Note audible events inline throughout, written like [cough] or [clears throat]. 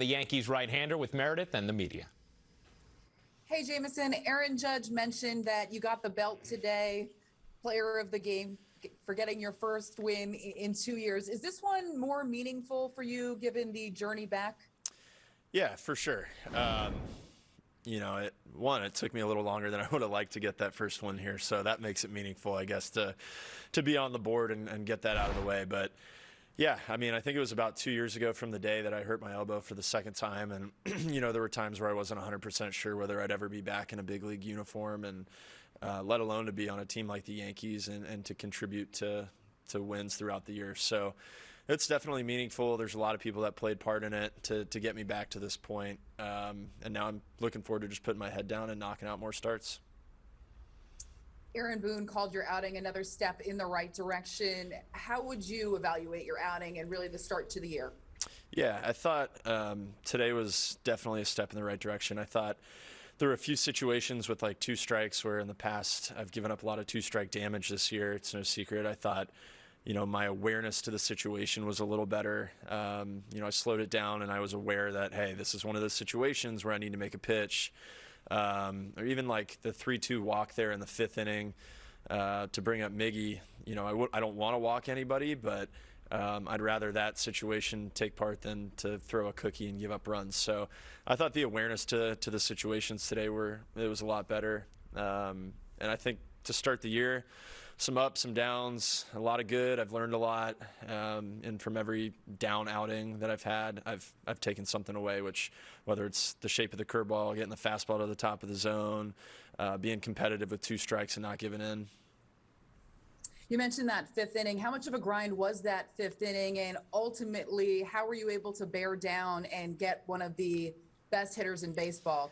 The Yankees right-hander with Meredith and the media. Hey, Jameson, Aaron Judge mentioned that you got the belt today, player of the game, for getting your first win in two years. Is this one more meaningful for you given the journey back? Yeah, for sure. Um, you know, it, one, it took me a little longer than I would have liked to get that first one here, so that makes it meaningful, I guess, to to be on the board and, and get that out of the way. But yeah, I mean, I think it was about two years ago from the day that I hurt my elbow for the second time, and [clears throat] you know, there were times where I wasn't 100% sure whether I'd ever be back in a big league uniform, and uh, let alone to be on a team like the Yankees and, and to contribute to to wins throughout the year. So it's definitely meaningful. There's a lot of people that played part in it to, to get me back to this point. Um, and now I'm looking forward to just putting my head down and knocking out more starts. Aaron Boone called your outing another step in the right direction. How would you evaluate your outing and really the start to the year? Yeah, I thought um, today was definitely a step in the right direction. I thought there were a few situations with like two strikes where in the past I've given up a lot of two strike damage this year. It's no secret. I thought you know, my awareness to the situation was a little better. Um, you know, I slowed it down and I was aware that, hey, this is one of those situations where I need to make a pitch. Um, or even like the 3 2 walk there in the fifth inning uh, to bring up Miggy. You know, I don't want to walk anybody, but um, I'd rather that situation take part than to throw a cookie and give up runs. So I thought the awareness to, to the situations today were, it was a lot better. Um, and I think to start the year, some ups, some downs, a lot of good. I've learned a lot, um, and from every down outing that I've had, I've I've taken something away. Which, whether it's the shape of the curveball, getting the fastball to the top of the zone, uh, being competitive with two strikes and not giving in. You mentioned that fifth inning. How much of a grind was that fifth inning, and ultimately, how were you able to bear down and get one of the best hitters in baseball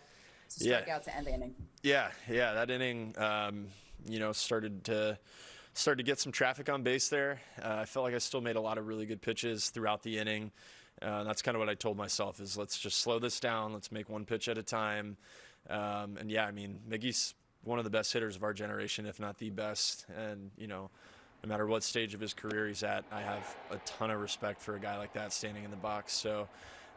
to strike yeah. out to end the inning? Yeah, yeah, that inning. Um, you know, started to started to get some traffic on base there. Uh, I felt like I still made a lot of really good pitches throughout the inning. Uh, that's kind of what I told myself is let's just slow this down. Let's make one pitch at a time. Um, and yeah, I mean, Miggy's one of the best hitters of our generation, if not the best. And, you know, no matter what stage of his career he's at, I have a ton of respect for a guy like that standing in the box. So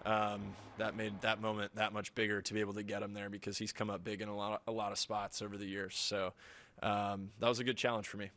um, that made that moment that much bigger to be able to get him there because he's come up big in a lot of, a lot of spots over the years. So um, that was a good challenge for me.